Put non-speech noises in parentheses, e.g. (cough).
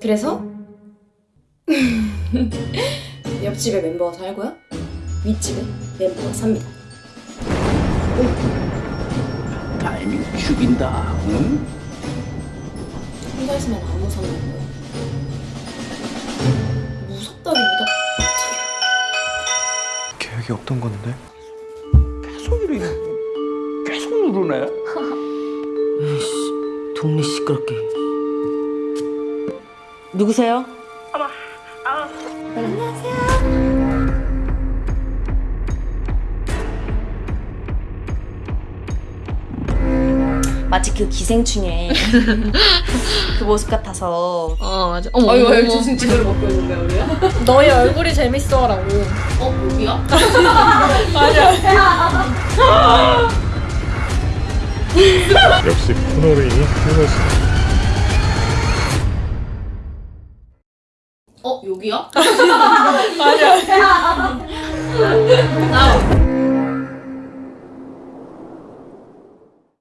그래서 (laughs) 옆집에 멤버가 살고요. 윗집에 멤버가 삽니다. 타이밍 죽인다. 응? 혼자 있으면 안 무섭냐고요. 무섭다기보다 계획이 없던 건데 계속 이래. 계속 누르네. (laughs) 동네 시끄럽게. 누구세요? 마치 그 기생충의 (laughs) 그 모습 같아서 어 맞아. 어머. 어머, 어머. 무슨 짓을 먹고 있는데 우리야? (laughs) 너의 얼굴이 재밌어 라고. 어 여기야? (laughs) 역시 코너레인이 훌륭하시다. 어? 여기야? (laughs) 맞아. 나 (laughs) 아,